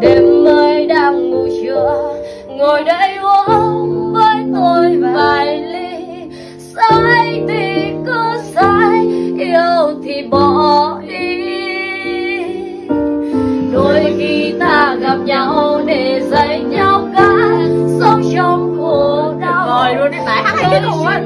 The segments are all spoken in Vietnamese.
đêm mới đang ngủ trưa. Ngồi đây uống với tôi vài ly. Sai thì cứ sai yêu thì bỏ đi đôi khi ta gặp nhau để dạy nhau cách sống trong khổ đau. Rồi luôn đi tại hát hay cái Đôi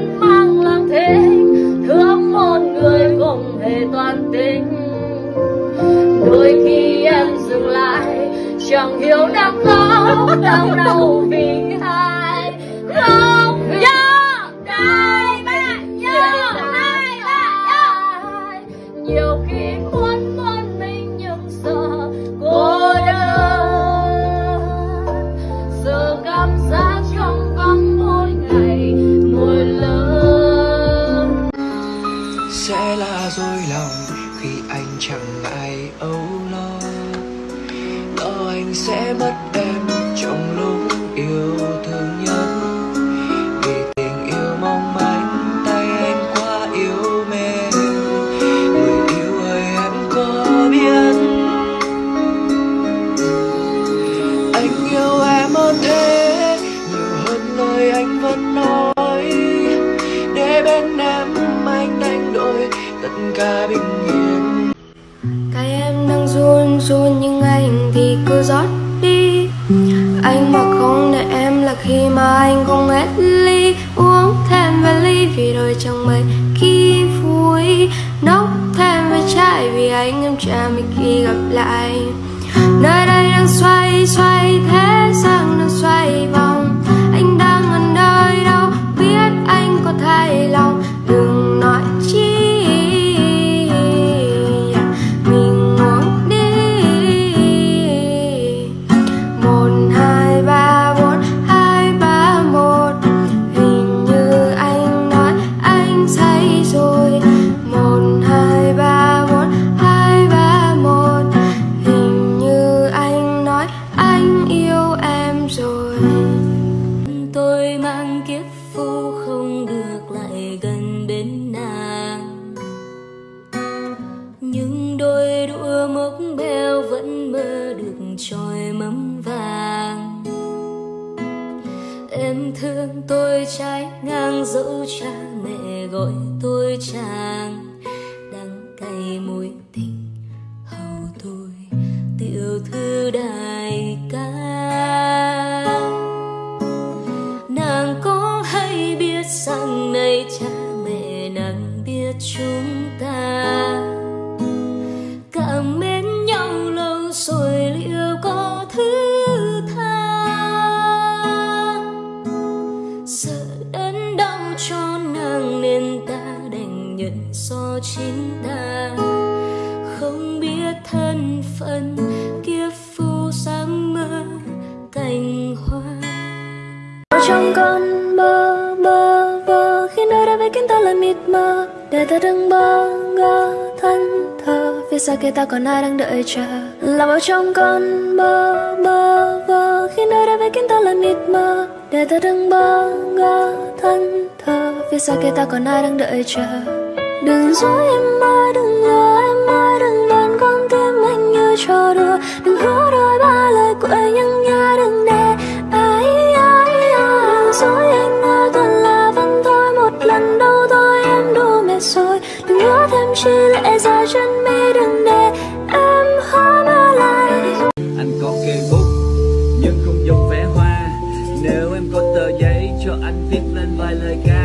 chẳng hiểu đã khóc đau đau vì ai. Khóc sẽ mất em trong lúc yêu thương nhất? Vì tình yêu mong manh, tay anh quá yếu mềm người yêu ơi, em có biết? Anh yêu em hơn thế, nhiều hơn lời anh vẫn nói. Để bên em anh đánh đổi, tất cả bình yên. Tay em đang run run nhưng anh thì cứ rót anh mà không để em là khi mà anh không hết ly, Uống thêm vài ly vì đời chẳng mấy khi vui. Nốc thêm vài chai vì anh em cha mình khi gặp lại. Nơi đây đang xoay xoay thế sang đang xoay vòng. Anh đang ở nơi đâu, biết anh có thay lòng. Đừng trôi được mâm vàng. Em thương tôi trái ngang dẫu cha mẹ gọi tôi chàng. Đắng cay mối tình hầu tôi, tiểu thư đại ca. Nàng có hay biết rằng này cha mẹ nàng biết chúng ta chính ta không biết thân phận kiếp phu dám mơ cành hoa. Ở trong con mơ mơ mơ khi nơi đây với kiến ta là mịt mờ. Để ta đừng bơ ngơ thân thờ phía xa kia ta còn ai đang đợi chờ. Làm ở trong con mơ mơ mơ khi nơi đây với kiến ta là mịt mờ. Để ta đừng bơ ngơ thân thờ phía xa kia ta còn ai đang đợi chờ đừng dối, em ơi, đừng lừa em ơi, đừng đàn con tim anh như trò đùa. Đừng hứa đôi ba lời của anh nhưng nhớ đừng để. Ai ai ai, dối anh ơi toàn là văn thôi. Một lần đâu thôi, em đủ mệt rồi. Đừng hứa thêm chi lệ dài chân mi, đừng để em hóa mơ lại. Anh có cây bút nhưng không dùng vẽ hoa. Nếu em có tờ giấy cho anh viết lên vài lời ca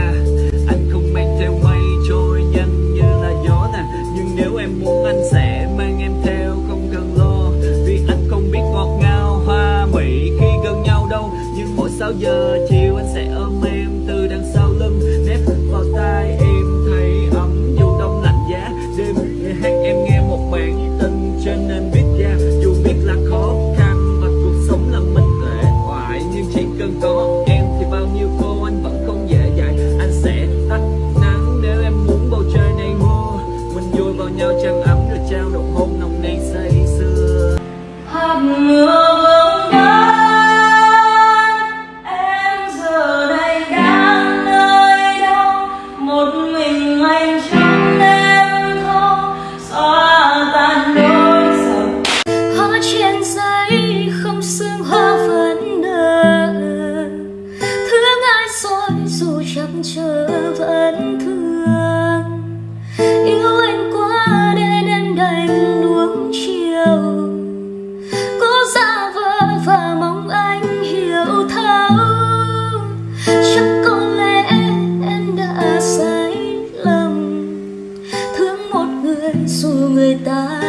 dù người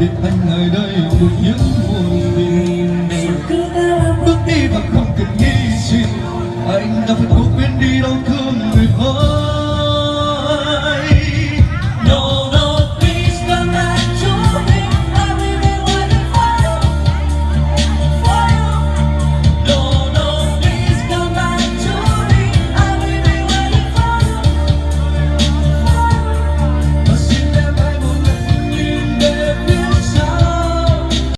biệt anh nơi đây một những buồn phiền bước đi và không cần nghĩ gì. Anh đã phải cố quên đi đau thương người vỡ